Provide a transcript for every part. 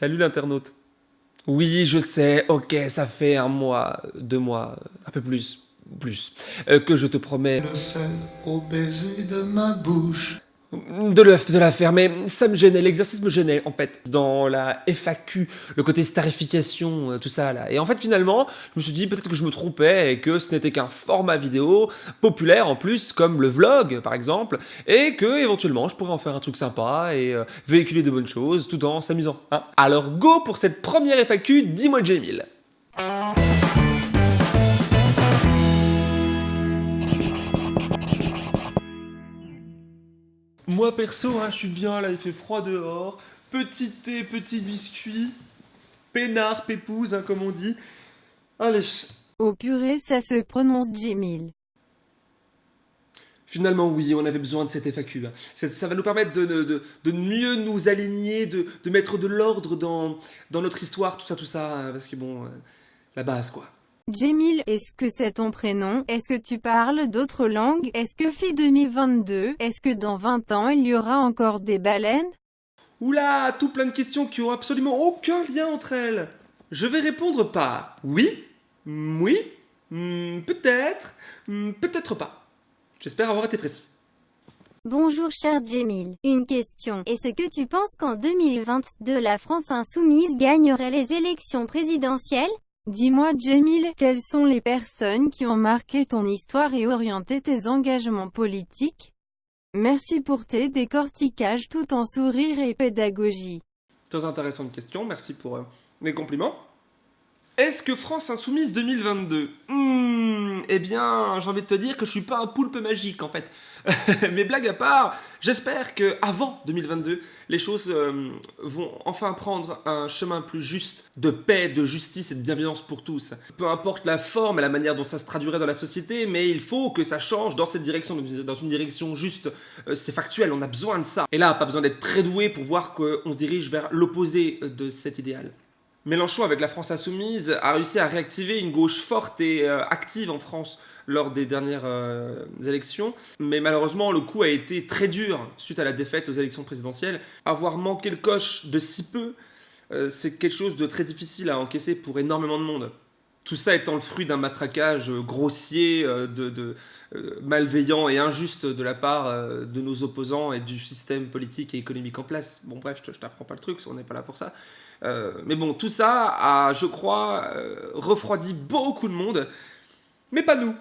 Salut l'internaute. Oui, je sais, ok, ça fait un mois, deux mois, un peu plus, plus, euh, que je te promets... Le sel au baiser de ma bouche de, le, de la faire, mais ça me gênait, l'exercice me gênait en fait, dans la FAQ, le côté starification, euh, tout ça là. Et en fait finalement, je me suis dit peut-être que je me trompais et que ce n'était qu'un format vidéo populaire en plus, comme le vlog par exemple, et que éventuellement je pourrais en faire un truc sympa et euh, véhiculer de bonnes choses tout en s'amusant. Hein. Alors go pour cette première FAQ, dis-moi Jamil. Moi perso, hein, je suis bien, là il fait froid dehors, petit thé, petit biscuit, peinard, pépouse, hein, comme on dit. Allez. Au purée, ça se prononce Jimil. Finalement, oui, on avait besoin de cette FAQ. Hein. Ça, va nous permettre de, de, mieux nous aligner, de, mettre de l'ordre dans, dans notre histoire, tout ça, tout ça, parce que bon, euh, la base, quoi. Jemil, est-ce que c'est ton prénom? Est-ce que tu parles d'autres langues? Est-ce que fait 2022 Est-ce que dans 20 ans, il y aura encore des baleines? Oula, tout plein de questions qui ont absolument aucun lien entre elles. Je vais répondre par oui, oui, hmm, peut-être, hmm, peut-être pas. J'espère avoir été précis. Bonjour cher Jemil, une question. Est-ce que tu penses qu'en 2022 la France insoumise gagnerait les élections présidentielles? Dis-moi Jamil, quelles sont les personnes qui ont marqué ton histoire et orienté tes engagements politiques? Merci pour tes décortiquages tout en sourire et pédagogie. Très intéressante question, merci pour euh, les compliments. Est-ce que France Insoumise 2022 hmm, Eh bien, j'ai envie de te dire que je suis pas un poulpe magique en fait. Mais blague à part, j'espère que avant 2022, les choses euh, vont enfin prendre un chemin plus juste de paix, de justice et de bienveillance pour tous. Peu importe la forme et la manière dont ça se traduirait dans la société, mais il faut que ça change dans cette direction, dans une direction juste. Euh, c'est factuel, on a besoin de ça. Et là, pas besoin d'être très doué pour voir qu'on se dirige vers l'opposé de cet idéal. Mélenchon, avec la France Insoumise, a réussi à réactiver une gauche forte et euh, active en France lors des dernières euh, élections. Mais malheureusement, le coup a été très dur suite à la défaite aux élections présidentielles. Avoir manqué le coche de si peu, euh, c'est quelque chose de très difficile à encaisser pour énormément de monde. Tout ça étant le fruit d'un matraquage grossier, de, malveillant et injuste de la part de nos opposants et du système politique et économique en place. Bon bref, je, je t'apprends pas le truc, on n'est pas là pour ça. Euh, mais bon, tout ça a, je crois, euh, refroidi beaucoup de monde, mais pas nous.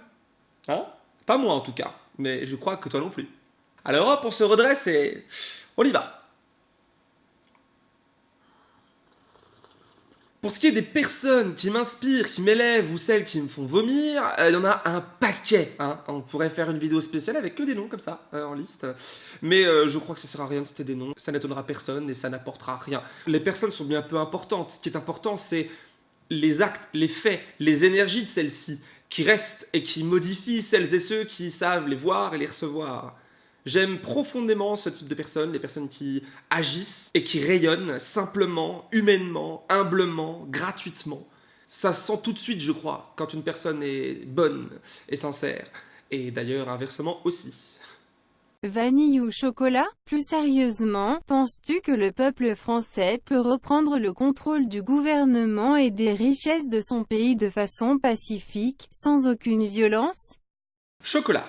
Hein? Pas moi en tout cas, mais je crois que toi non plus. Alors hop, on se redresse et on y va. Pour ce qui est des personnes qui m'inspirent, qui m'élèvent ou celles qui me font vomir, euh, il y en a un paquet. Hein. On pourrait faire une vidéo spéciale avec que des noms comme ça, euh, en liste. Mais euh, je crois que ça sert à rien de citer des noms. Ça n'étonnera personne et ça n'apportera rien. Les personnes sont bien peu importantes. Ce qui est important, c'est les actes, les faits, les énergies de celles-ci qui restent et qui modifient celles et ceux qui savent les voir et les recevoir. J'aime profondément ce type de personnes, les personnes qui agissent et qui rayonnent simplement, humainement, humblement, gratuitement. Ça sent tout de suite, je crois, quand une personne est bonne et sincère. Et d'ailleurs, inversement aussi. Vanille ou chocolat? Plus sérieusement, penses-tu que le peuple français peut reprendre le contrôle du gouvernement et des richesses de son pays de façon pacifique, sans aucune violence? Chocolat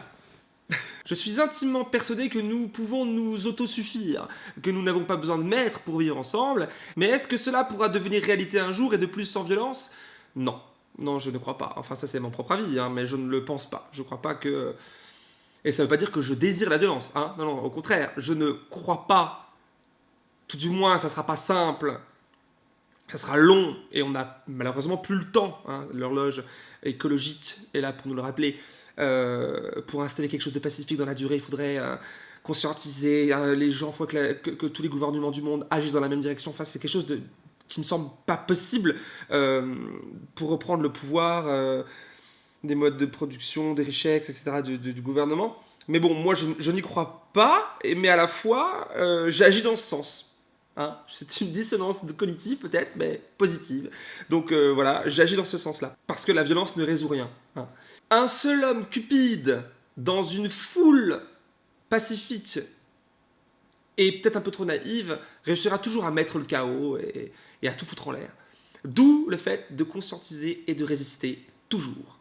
je suis intimement persuadé que nous pouvons nous autosuffire, que nous n'avons pas besoin de maîtres pour vivre ensemble, mais est-ce que cela pourra devenir réalité un jour et de plus sans violence? Non. Non, je ne crois pas. Enfin, ça c'est mon propre avis, hein, mais je ne le pense pas. Je crois pas que... Et ça ne veut pas dire que je désire la violence, hein Non, non, au contraire, je ne crois pas, tout du moins, ça sera pas simple, ça sera long, et on n'a malheureusement plus le temps, hein. l'horloge écologique est là pour nous le rappeler, euh, pour installer quelque chose de pacifique dans la durée, il faudrait euh, conscientiser euh, les gens, il faut que, tous les gouvernements du monde agissent dans la même direction. Enfin, c'est quelque chose qui ne semble pas possible pour reprendre le pouvoir des modes de production, des richesses, etc. du, gouvernement. Mais bon, moi, je, n'y crois pas, mais à la fois, j'agis dans ce sens. Hein c'est une dissonance cognitive peut-être, mais positive. Donc voilà, j'agis dans ce sens-là. Parce que la violence ne résout rien. Hein un seul homme cupide dans une foule pacifique et peut-être un peu trop naïve, réussira toujours à mettre le chaos et, et à tout foutre en l'air. D'où le fait de conscientiser et de résister toujours.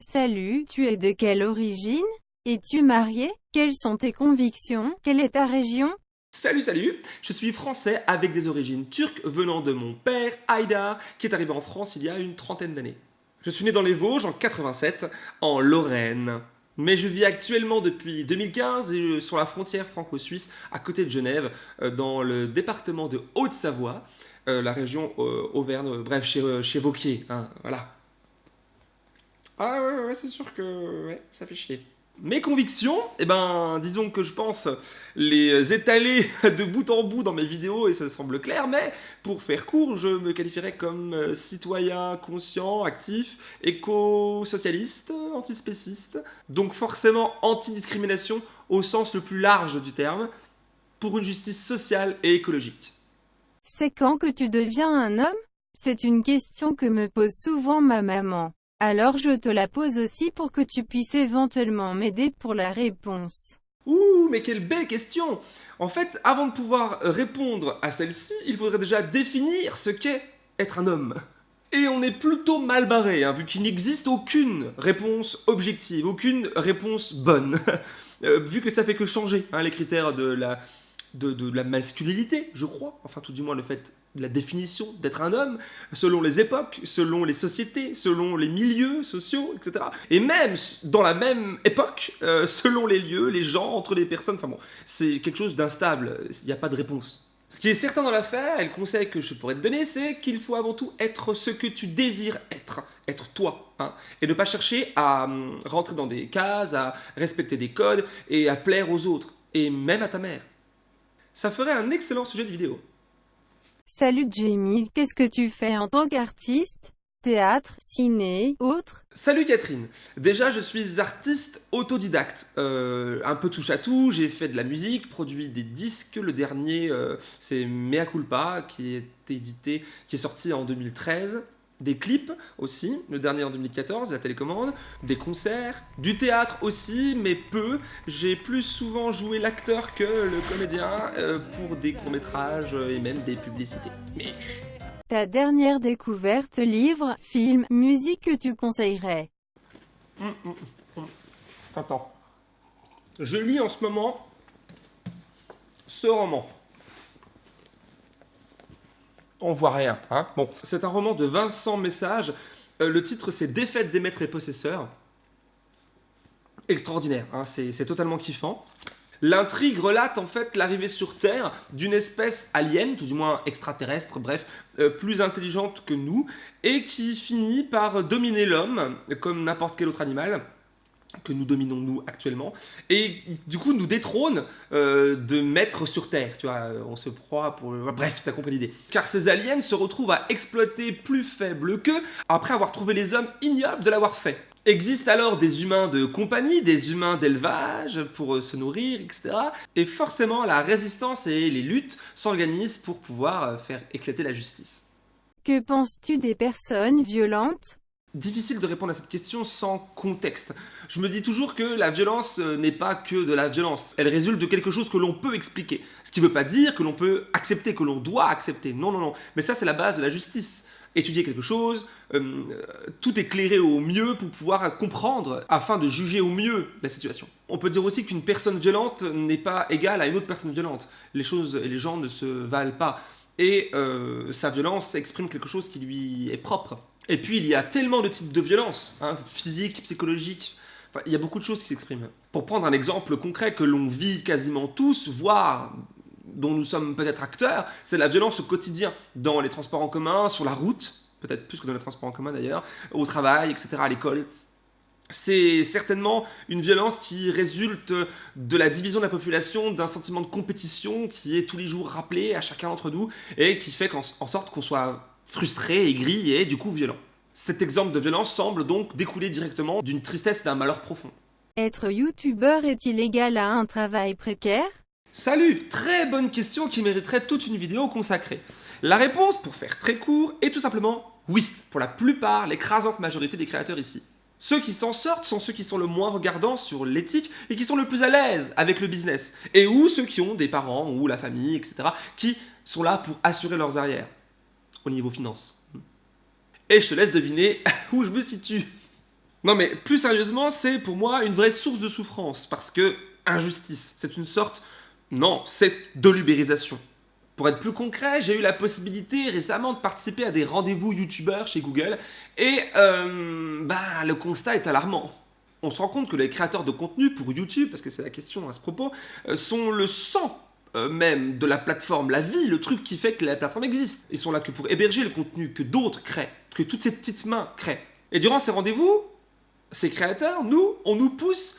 Salut, tu es de quelle origine? Es-tu marié? Quelles sont tes convictions? Quelle est ta région? Salut, salut Je suis français avec des origines turques venant de mon père, Haïdar, qui est arrivé en France il y a une trentaine d'années. Je suis né dans les Vosges en 87, en Lorraine. Mais je vis actuellement depuis 2015 euh, sur la frontière franco-suisse, à côté de Genève, euh, dans le département de Haute-Savoie, euh, la région Auvergne, bref, chez, Vauquier, hein, voilà. Ah ouais, ouais, c'est sûr que ça fait chier. Mes convictions, eh ben, disons que je pense les étaler de bout en bout dans mes vidéos et ça semble clair, mais pour faire court, je me qualifierais comme euh, citoyen conscient, actif, éco-socialiste, antispéciste, donc forcément anti-discrimination au sens le plus large du terme, pour une justice sociale et écologique. C'est quand que tu deviens un homme? C'est une question que me pose souvent ma maman. Alors je te la pose aussi pour que tu puisses éventuellement m'aider pour la réponse. Ouh, mais quelle belle question En fait, avant de pouvoir répondre à celle-ci, il faudrait déjà définir ce qu'est être un homme. Et on est plutôt mal barré, hein, vu qu'il n'existe aucune réponse objective, aucune réponse bonne. Euh, vu que ça fait que changer hein, les critères de la, de, la masculinité, je crois, enfin tout du moins le fait la définition d'être un homme, selon les époques, selon les sociétés, selon les milieux sociaux, etc. Et même dans la même époque, euh, selon les lieux, les gens, entre les personnes, enfin bon, c'est quelque chose d'instable, il n'y a pas de réponse. Ce qui est certain dans l'affaire, et le conseil que je pourrais te donner, c'est qu'il faut avant tout être ce que tu désires être, être toi, hein, et ne pas chercher à hum, rentrer dans des cases, à respecter des codes, et à plaire aux autres, et même à ta mère ça ferait un excellent sujet de vidéo. Salut Jamie, qu'est-ce que tu fais en tant qu'artiste? Théâtre, ciné, autre? Salut Catherine Déjà, je suis artiste autodidacte. Euh, un peu touche à tout, j'ai fait de la musique, produit des disques. Le dernier, euh, c'est Mea Culpa, qui est édité, qui est sorti en 2013 des clips aussi, le dernier en 2014, la télécommande, des concerts, du théâtre aussi, mais peu. J'ai plus souvent joué l'acteur que le comédien euh, pour des courts-métrages et même des publicités. Mais... Ta dernière découverte, livre, film, musique que tu conseillerais? Hum, hum, hum. Attends. Je lis en ce moment ce roman on voit rien. Hein bon, c'est un roman de Vincent Message. Euh, le titre, c'est Défaite des maîtres et possesseurs. Extraordinaire, hein c'est totalement kiffant. L'intrigue relate en fait l'arrivée sur Terre d'une espèce alien, tout du moins extraterrestre, bref, euh, plus intelligente que nous, et qui finit par dominer l'homme, comme n'importe quel autre animal, que nous dominons nous actuellement, et du coup nous détrône euh, de mettre sur Terre, tu vois, euh, on se proie pour... Bref, t'as compris l'idée. Car ces aliens se retrouvent à exploiter plus faibles qu'eux, après avoir trouvé les hommes ignobles de l'avoir fait. Existent alors des humains de compagnie, des humains d'élevage pour euh, se nourrir, etc. Et forcément la résistance et les luttes s'organisent pour pouvoir faire éclater la justice. Que penses-tu des personnes violentes difficile de répondre à cette question sans contexte. Je me dis toujours que la violence euh, n'est pas que de la violence. Elle résulte de quelque chose que l'on peut expliquer. Ce qui ne veut pas dire que l'on peut accepter, que l'on doit accepter. Non, non, non. Mais ça, c'est la base de la justice. Étudier quelque chose, euh, tout éclairer au mieux pour pouvoir comprendre afin de juger au mieux la situation. On peut dire aussi qu'une personne violente n'est pas égale à une autre personne violente. Les choses et les gens ne se valent pas. Et euh, sa violence exprime quelque chose qui lui est propre. Et puis il y a tellement de types de violences, hein, physiques, psychologiques, il y a beaucoup de choses qui s'expriment. Pour prendre un exemple concret que l'on vit quasiment tous, voire dont nous sommes peut-être acteurs, c'est la violence au quotidien, dans les transports en commun, sur la route, peut-être plus que dans les transports en commun d'ailleurs, au travail, etc., à l'école. C'est certainement une violence qui résulte de la division de la population, d'un sentiment de compétition qui est tous les jours rappelé à chacun d'entre nous et qui fait en sorte qu'on soit frustré, aigri et du coup violent. Cet exemple de violence semble donc découler directement d'une tristesse et d'un malheur profond. Être youtubeur est-il égal à un travail précaire? Salut Très bonne question qui mériterait toute une vidéo consacrée. La réponse, pour faire très court, est tout simplement oui, pour la plupart, l'écrasante majorité des créateurs ici. Ceux qui s'en sortent sont ceux qui sont le moins regardants sur l'éthique et qui sont le plus à l'aise avec le business. Et ou ceux qui ont des parents ou la famille, etc., qui sont là pour assurer leurs arrières au niveau finance. Et je te laisse deviner où je me situe. Non mais plus sérieusement, c'est pour moi une vraie source de souffrance parce que injustice, c'est une sorte non, c'est de l'ubérisation. Pour être plus concret, j'ai eu la possibilité récemment de participer à des rendez-vous youtubeurs chez Google et euh, bah, le constat est alarmant. On se rend compte que les créateurs de contenu pour YouTube, parce que c'est la question à ce propos, euh, sont le sang euh, même de la plateforme, la vie, le truc qui fait que la plateforme existe. Ils sont là que pour héberger le contenu que d'autres créent, que toutes ces petites mains créent. Et durant ces rendez-vous, ces créateurs, nous, on nous pousse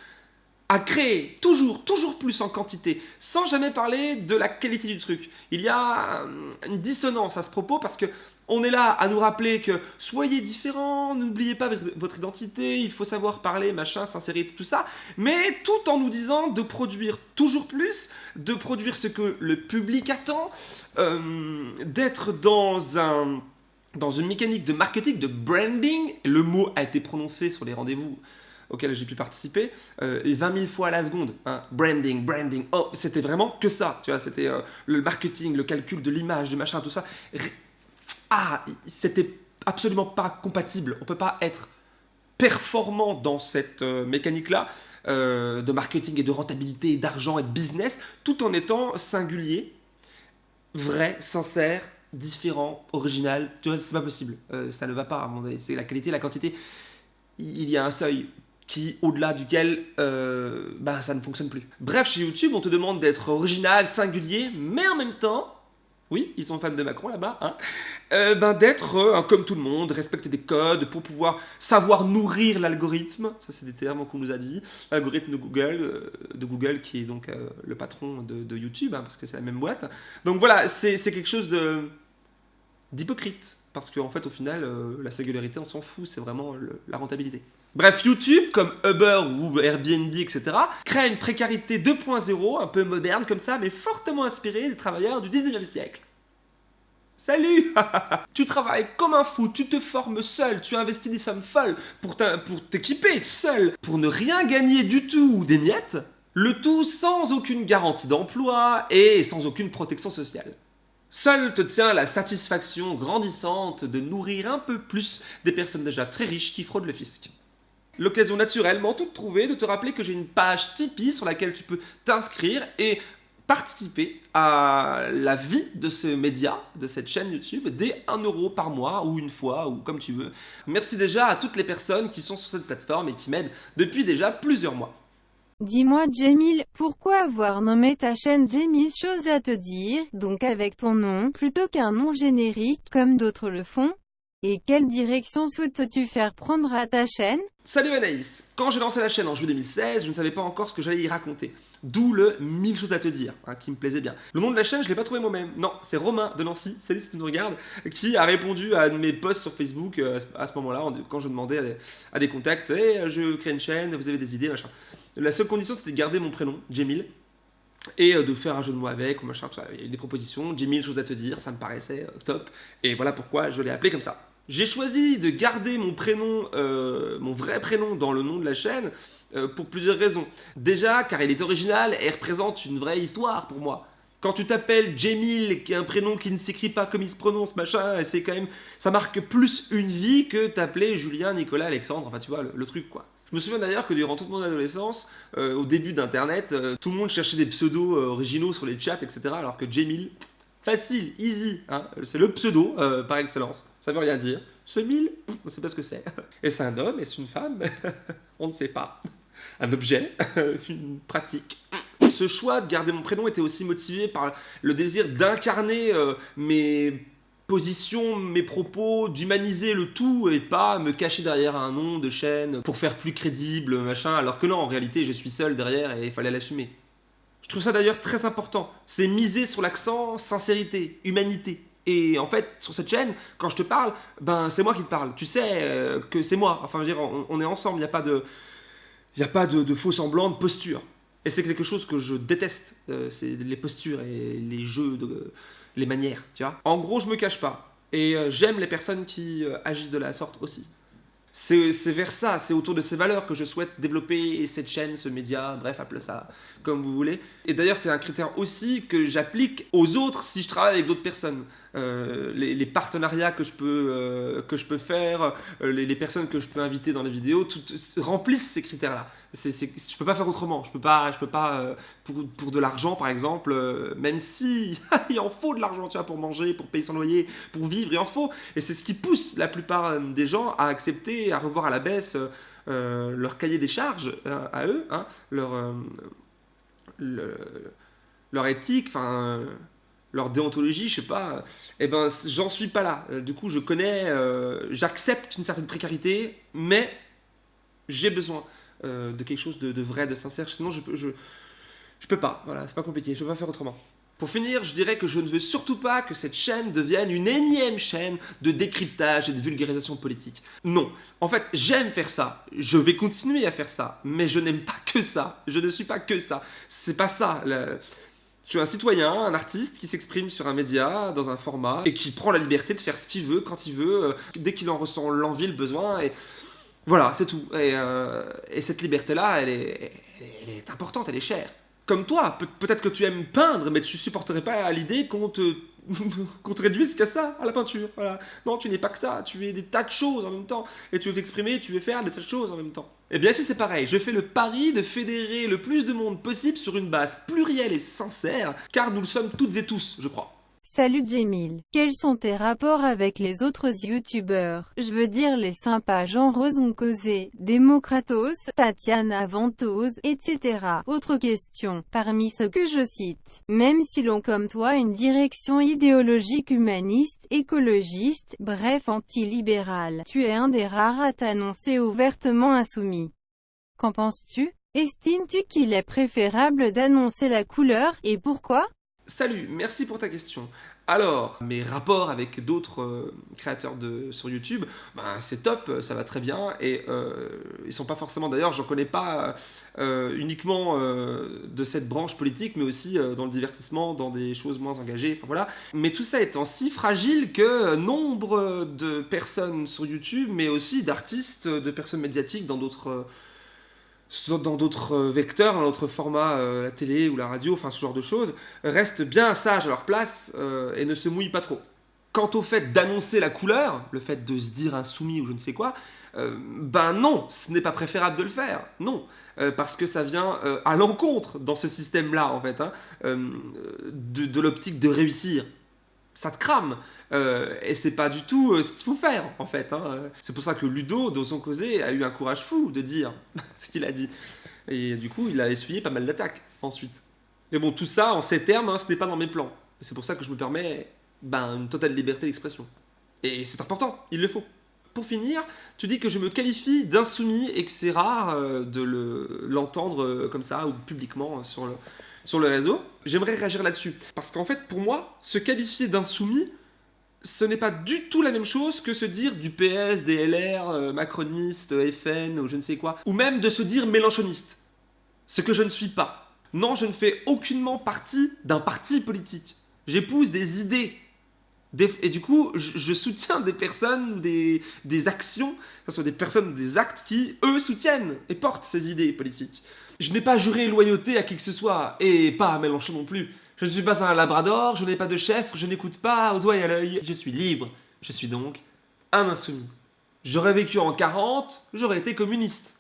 à créer toujours, toujours plus en quantité, sans jamais parler de la qualité du truc. Il y a euh, une dissonance à ce propos parce que on est là à nous rappeler que soyez différents, n'oubliez pas votre identité, il faut savoir parler, machin, sincérité, tout ça, mais tout en nous disant de produire toujours plus, de produire ce que le public attend, euh, d'être dans un dans une mécanique de marketing, de branding, le mot a été prononcé sur les rendez-vous auquel j'ai pu participer, euh, 20 000 fois à la seconde. Hein. Branding, branding. Oh, c'était vraiment que ça. Tu vois, c'était euh, le marketing, le calcul de l'image, du machin, tout ça. Ah, c'était absolument pas compatible. On peut pas être performant dans cette euh, mécanique-là euh, de marketing et de rentabilité, d'argent et de business, tout en étant singulier, vrai, sincère, différent, original. Tu vois, c'est pas possible. ça ne va pas à mon avis. C'est la qualité, la quantité. Il y a un seuil qui, au-delà duquel euh, bah, ça ne fonctionne plus. Bref, chez YouTube, on te demande d'être original, singulier, mais en même temps, oui, ils sont fans de Macron là-bas, hein, euh, ben, d'être euh, comme tout le monde, respecter des codes pour pouvoir savoir nourrir l'algorithme, ça c'est des termes qu'on nous a dit, l'algorithme de Google, de Google qui est donc le patron de, YouTube, hein, parce que c'est la même boîte. Donc voilà, c'est quelque chose d'hypocrite, parce qu'en fait au final, la singularité on s'en fout, c'est vraiment la rentabilité. Bref, YouTube, comme Uber ou Airbnb, etc., crée une précarité 2.0, un peu moderne comme ça, mais fortement inspirée des travailleurs du 19e siècle. Salut Tu travailles comme un fou, tu te formes seul, tu investis des sommes folles pour t'équiper seul, pour ne rien gagner du tout ou des miettes, le tout sans aucune garantie d'emploi et sans aucune protection sociale. Seul te tient la satisfaction grandissante de nourrir un peu plus des personnes déjà très riches qui fraudent le fisc. L'occasion naturellement toute trouvée de te rappeler que j'ai une page Tipeee sur laquelle tu peux t'inscrire et participer à la vie de ce média, de cette chaîne YouTube, dès 1 euro par mois ou une fois ou comme tu veux. Merci déjà à toutes les personnes qui sont sur cette plateforme et qui m'aident depuis déjà plusieurs mois. Dis-moi Jamil, pourquoi avoir nommé ta chaîne Jamil Chose à te dire, donc avec ton nom, plutôt qu'un nom générique, comme d'autres le font? Et quelle direction souhaites-tu faire prendre à ta chaîne? Salut Anaïs Quand j'ai lancé la chaîne en juillet 2016, je ne savais pas encore ce que j'allais y raconter. D'où le 1000 choses à te dire, hein, qui me plaisait bien. Le nom de la chaîne, je ne l'ai pas trouvé moi-même. Non, c'est Romain de Nancy, salut si tu nous regardes, qui a répondu à mes posts sur Facebook euh, à ce moment-là, quand je demandais à des, contacts hey, eh, je crée une chaîne, vous avez des idées, machin. La seule condition, c'était de garder mon prénom, Jamil, et euh, de faire un jeu de mots avec, ou machin, Il y a eu des propositions, Jamil, choses à te dire, ça me paraissait euh, top. Et voilà pourquoi je l'ai appelé comme ça. J'ai choisi de garder mon prénom, euh, mon vrai prénom dans le nom de la chaîne euh, pour plusieurs raisons. Déjà, car il est original et représente une vraie histoire pour moi. Quand tu t'appelles Jamil, qui est un prénom qui ne s'écrit pas comme il se prononce, machin, c'est quand même, ça marque plus une vie que t'appeler Julien, Nicolas, Alexandre, enfin tu vois, le, truc quoi. Je me souviens d'ailleurs que durant toute mon adolescence, euh, au début d'internet, tout le monde cherchait des pseudos originaux sur les chats, etc. Alors que Jamil, facile, easy, hein, c'est le pseudo par excellence ça veut rien dire. Ce mille, on ne sait pas ce que c'est. Est-ce un homme Est-ce une femme? On ne sait pas. Un objet Une pratique Ce choix de garder mon prénom était aussi motivé par le désir d'incarner euh, mes positions, mes propos, d'humaniser le tout et pas me cacher derrière un nom de chaîne pour faire plus crédible, machin, alors que non, en réalité, je suis seul derrière et il fallait l'assumer. Je trouve ça d'ailleurs très important. C'est miser sur l'accent sincérité, humanité. Et en fait, sur cette chaîne, quand je te parle, ben c'est moi qui te parle. Tu sais euh, que c'est moi. Enfin, je veux dire, on, est ensemble. Il n'y a pas de, il a pas de, faux semblants, de posture. Et c'est quelque chose que je déteste. Euh, c'est les postures et les jeux, de, les manières. Tu vois. En gros, je me cache pas. Et euh, j'aime les personnes qui agissent de la sorte aussi. C'est vers ça, c'est autour de ces valeurs que je souhaite développer cette chaîne, ce média, bref, appelez ça comme vous voulez. Et d'ailleurs, c'est un critère aussi que j'applique aux autres si je travaille avec d'autres personnes. Euh, les, partenariats que je peux, euh, que je peux faire, euh, les, personnes que je peux inviter dans les vidéos, tout, remplissent ces critères-là. Je ne peux pas faire autrement. Je peux pas, je peux pas pour, pour, de l'argent, par exemple, même si il en faut de l'argent, tu vois, pour manger, pour payer son loyer, pour vivre, il en faut. Et c'est ce qui pousse la plupart des gens à accepter, à revoir à la baisse leur cahier des charges à eux, hein, leur, leur éthique, enfin leur déontologie, je sais pas, eh ben j'en suis pas là. Euh, du coup, je connais, euh, j'accepte une certaine précarité, mais j'ai besoin euh, de quelque chose de, vrai, de sincère. Sinon, je je, je peux pas. Voilà, c'est pas compliqué. Je peux pas faire autrement. Pour finir, je dirais que je ne veux surtout pas que cette chaîne devienne une énième chaîne de décryptage et de vulgarisation politique. Non. En fait, j'aime faire ça. Je vais continuer à faire ça. Mais je n'aime pas que ça. Je ne suis pas que ça. C'est pas ça. Je suis un citoyen, un artiste qui s'exprime sur un média, dans un format, et qui prend la liberté de faire ce qu'il veut, quand il veut, euh, dès qu'il en ressent l'envie, le besoin, et voilà, c'est tout. Et, euh, cette liberté-là, elle est, importante, elle est chère. Comme toi, peut-être que tu aimes peindre, mais tu supporterais pas l'idée qu'on te, réduise qu'à ça, à la peinture. Voilà. Non, tu n'es pas que ça, tu es des tas de choses en même temps, et tu veux t'exprimer, tu veux faire des tas de choses en même temps. Eh bien, si c'est pareil, je fais le pari de fédérer le plus de monde possible sur une base plurielle et sincère, car nous le sommes toutes et tous, je crois. Salut Jemil. Quels sont tes rapports avec les autres youtubeurs? Je veux dire les sympas Jean Rosencosé, Démocratos, Tatiana Ventos, etc. Autre question, parmi ceux que je cite, même si l'on comme toi une direction idéologique humaniste, écologiste, bref anti-libérale, tu es un des rares à t'annoncer ouvertement insoumis. Qu'en penses-tu? Estimes-tu qu'il est préférable d'annoncer la couleur, et pourquoi? Salut, merci pour ta question. Alors, mes rapports avec d'autres euh, créateurs de, sur YouTube, ben, c'est top, ça va très bien, et euh, ils sont pas forcément, d'ailleurs, j'en connais pas euh, uniquement de cette branche politique, mais aussi dans le divertissement, dans des choses moins engagées, enfin voilà. Mais tout ça étant si fragile que nombre de personnes sur YouTube, mais aussi d'artistes, de personnes médiatiques dans d'autres dans d'autres euh, vecteurs, dans d'autres formats, euh, la télé ou la radio, enfin ce genre de choses, restent bien sages à leur place euh, et ne se mouillent pas trop. Quant au fait d'annoncer la couleur, le fait de se dire insoumis ou je ne sais quoi, ben non, ce n'est pas préférable de le faire, non, parce que ça vient à l'encontre dans ce système-là en fait, hein, de l'optique de réussir ça te crame. Euh, et c'est pas du tout euh, ce qu'il faut faire, en fait. Hein. C'est pour ça que Ludo, dans son causé, a eu un courage fou de dire ce qu'il a dit. Et du coup, il a essuyé pas mal d'attaques ensuite. Mais bon, tout ça, en ces termes, hein, ce n'est pas dans mes plans. C'est pour ça que je me permets ben, une totale liberté d'expression. Et c'est important, il le faut. Pour finir, tu dis que je me qualifie d'insoumis et que c'est rare euh, de l'entendre comme ça ou publiquement sur le, sur le réseau, j'aimerais réagir là-dessus. Parce qu'en fait, pour moi, se qualifier d'insoumis, ce n'est pas du tout la même chose que se dire du PS, des LR, euh, macroniste, FN ou je ne sais quoi, ou même de se dire mélanchoniste. Ce que je ne suis pas. Non, je ne fais aucunement partie d'un parti politique. J'épouse des idées. et du coup, je, soutiens des personnes des, actions, que ce soit des personnes des actes qui, eux, soutiennent et portent ces idées politiques. Je n'ai pas juré loyauté à qui que ce soit, et pas à Mélenchon non plus. Je ne suis pas un labrador, je n'ai pas de chef, je n'écoute pas au doigt et à l'œil. Je suis libre. Je suis donc un insoumis. J'aurais vécu en 40, j'aurais été communiste.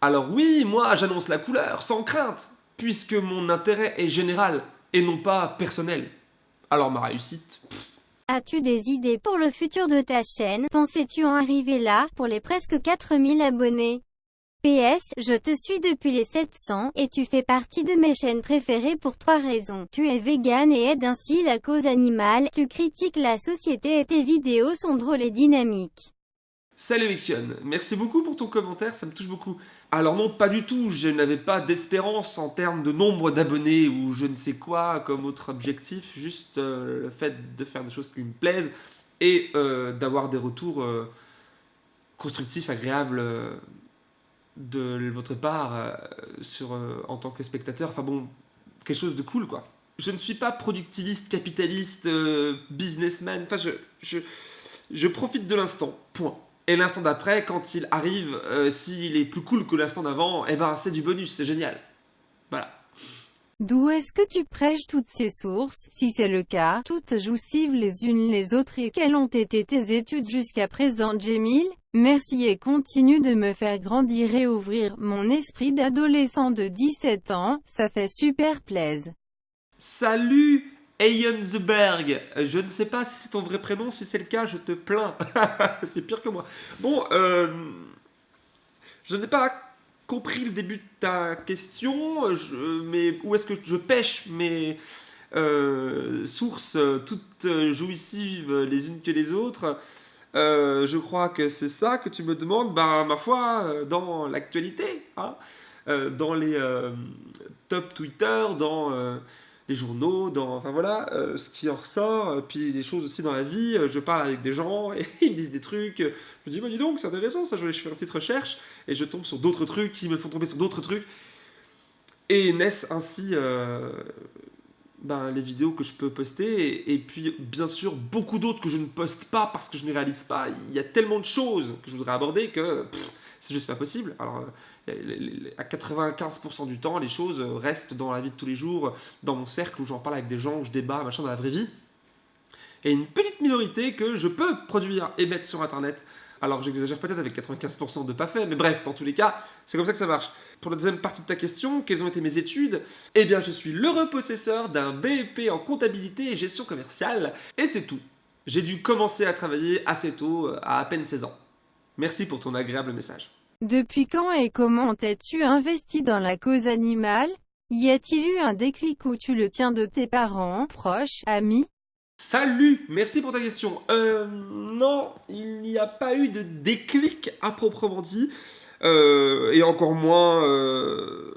Alors oui, moi j'annonce la couleur, sans crainte, puisque mon intérêt est général et non pas personnel. Alors ma réussite... As-tu des idées pour le futur de ta chaîne? Pensais-tu en arriver là, pour les presque 4000 abonnés? PS, je te suis depuis les 700, et tu fais partie de mes chaînes préférées pour trois raisons. Tu es vegan et aides ainsi la cause animale, tu critiques la société et tes vidéos sont drôles et dynamiques. Salut Vikion, merci beaucoup pour ton commentaire, ça me touche beaucoup. Alors non, pas du tout, je n'avais pas d'espérance en termes de nombre d'abonnés ou je ne sais quoi comme autre objectif, juste euh, le fait de faire des choses qui me plaisent et euh, d'avoir des retours euh, constructifs, agréables de votre part euh, sur, euh, en tant que spectateur. Enfin bon, quelque chose de cool, quoi. Je ne suis pas productiviste, capitaliste, euh, businessman. Enfin, je, je, je profite de l'instant. Point. Et l'instant d'après, quand il arrive, s'il est plus cool que l'instant d'avant, eh ben c'est du bonus, c'est génial. Voilà. D'où est-ce que tu prêches toutes ces sources, si c'est le cas, toutes jouissives les unes les autres et quelles ont été tes études jusqu'à présent Jamil Merci et continue de me faire grandir et ouvrir mon esprit d'adolescent de 17 ans, ça fait super plaise. Salut Eyensberg Je ne sais pas si c'est ton vrai prénom, si c'est le cas, je te plains. c'est pire que moi. Bon, euh, je n'ai pas compris le début de ta question, je, mais où est-ce que je pêche mes euh, sources toutes jouissives les unes que les autres euh, Je crois que c'est ça que tu me demandes. Ben, ma foi, dans l'actualité, hein, euh, dans les top Twitter, dans les journaux, dans, enfin voilà, ce qui en ressort, puis des choses aussi dans la vie, je parle avec des gens et ils me disent des trucs, je me dis, bah dis donc, c'est intéressant ça, je vais faire une petite recherche, et je tombe sur d'autres trucs qui me font tomber sur d'autres trucs. Et naissent ainsi euh, ben, les vidéos que je peux poster. Et, puis, bien sûr, beaucoup d'autres que je ne poste pas parce que je ne réalise pas. Il y a tellement de choses que je voudrais aborder que c'est juste pas possible. Alors, euh, à 95% du temps, les choses restent dans la vie de tous les jours, dans mon cercle où j'en parle avec des gens, où je débat, machin, dans la vraie vie. Et une petite minorité que je peux produire et mettre sur Internet alors j'exagère peut-être avec 95% de pas fait, mais bref, dans tous les cas, c'est comme ça que ça marche. Pour la deuxième partie de ta question, quelles ont été mes études? Eh bien, je suis l'heureux possesseur d'un BEP en comptabilité et gestion commerciale, et c'est tout. J'ai dû commencer à travailler assez tôt, euh, à à peine 16 ans. Merci pour ton agréable message. Depuis quand et comment t'es-tu investi dans la cause animale? Y a-t-il eu un déclic où tu le tiens de tes parents, proches, amis? Salut, merci pour ta question. Euh, non, il n'y a pas eu de déclic à proprement dit. Euh, et encore moins euh,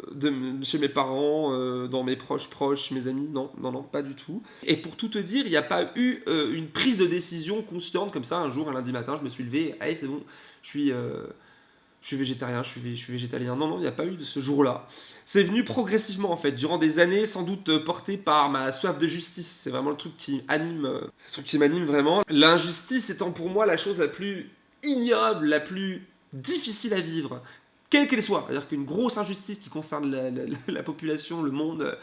chez mes parents, dans mes proches proches, mes amis, non, non, non, pas du tout. Et pour tout te dire, il n'y a pas eu une prise de décision consciente comme ça, un jour, un lundi matin, je me suis levé, allez c'est bon, je suis je suis végétarien, je suis, je végétalien. Non, non, il n'y a pas eu de ce jour-là. C'est venu progressivement, en fait, durant des années, sans doute euh, porté par ma soif de justice. C'est vraiment le truc qui anime, euh, le truc qui m'anime vraiment. L'injustice étant pour moi la chose la plus ignoble, la plus difficile à vivre, quelle qu'elle soit. C'est-à-dire qu'une grosse injustice qui concerne la, population, le monde,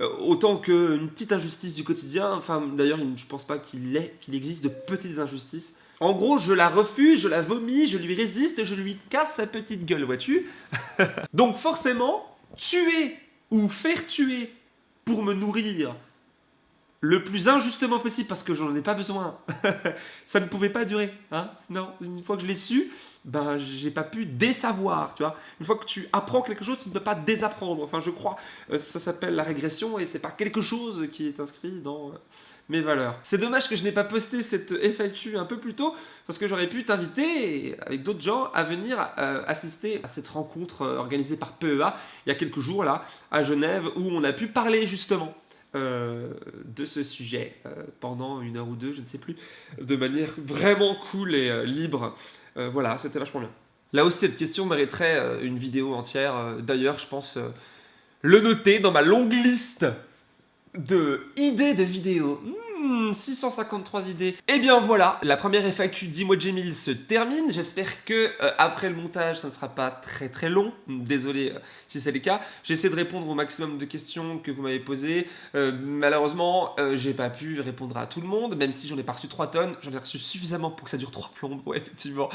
euh, autant qu'une petite injustice du quotidien. Enfin, d'ailleurs, je pense pas qu'il existe de petites injustices. En gros, je la refuse, je la vomis, je lui résiste, je lui casse sa petite gueule, vois-tu Donc forcément, tuer ou faire tuer pour me nourrir le plus injustement possible parce que j'en ai pas besoin. ça ne pouvait pas durer. Hein non, une fois que je l'ai su, ben j'ai pas pu désavoir. Tu vois, une fois que tu apprends quelque chose, tu ne peux pas désapprendre. Enfin, je crois, euh, ça s'appelle la régression et c'est pas quelque chose qui est inscrit dans euh, mes valeurs. C'est dommage que je n'ai pas posté cette FAQ un peu plus tôt parce que j'aurais pu t'inviter avec d'autres gens à venir euh, assister à cette rencontre organisée par PEA il y a quelques jours là à Genève où on a pu parler justement euh, de ce sujet euh, pendant une heure ou deux, je ne sais plus, de manière vraiment cool et euh, libre. voilà, c'était vachement bien. Là aussi, cette question mériterait une vidéo entière. D'ailleurs, je pense le noter dans ma longue liste de idées de vidéos. 653 hmm, idées. Et eh bien voilà, la première FAQ Dis-moi Jamil se termine. J'espère que euh, après le montage, ça ne sera pas très très long. Désolé euh, si c'est le cas. J'essaie de répondre au maximum de questions que vous m'avez posées. Euh, malheureusement, j'ai pas pu répondre à tout le monde, même si j'en ai pas reçu 3 tonnes. J'en ai reçu suffisamment pour que ça dure 3 plombes, effectivement.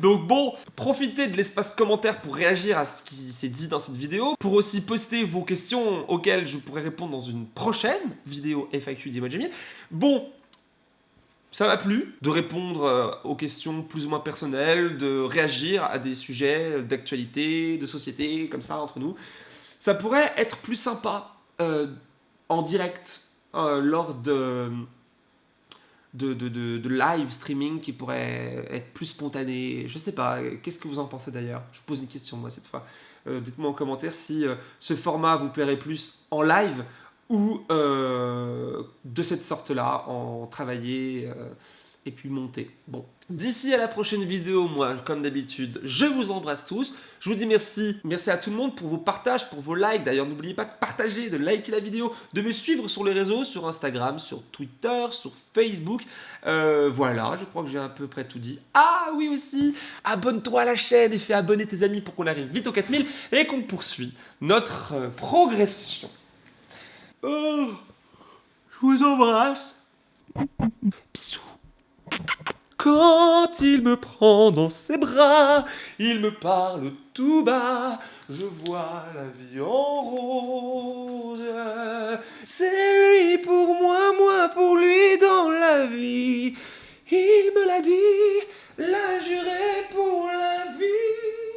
Donc bon, profitez de l'espace commentaire pour réagir à ce qui s'est dit dans cette vidéo, pour aussi poster vos questions auxquelles je pourrais répondre dans une prochaine vidéo FAQ Jamil. Bon, ça m'a plu de répondre euh, aux questions plus ou moins personnelles, de réagir à des sujets d'actualité, de société, comme ça, entre nous. Ça pourrait être plus sympa euh, en direct, euh, lors de de, live streaming qui pourrait être plus spontané. Je sais pas, qu'est-ce que vous en pensez d'ailleurs? Je pose une question moi cette fois. Dites-moi en commentaire si ce format vous plairait plus en live ou euh, de cette sorte-là, en travailler euh, et puis monter. Bon. D'ici à la prochaine vidéo, moi, comme d'habitude, je vous embrasse tous. Je vous dis merci. Merci à tout le monde pour vos partages, pour vos likes. D'ailleurs, n'oubliez pas de partager, de liker la vidéo, de me suivre sur les réseaux, sur Instagram, sur Twitter, sur Facebook. Euh, voilà, je crois que j'ai à peu près tout dit. Ah oui aussi, abonne-toi à la chaîne et fais abonner tes amis pour qu'on arrive vite aux 4000 et qu'on poursuit notre progression. Oh, je vous embrasse. Bisous. Quand il me prend dans ses bras, il me parle tout bas, je vois la vie en rose. C'est lui pour moi, moi pour lui dans la vie. Il me l'a dit, l'a juré pour la vie.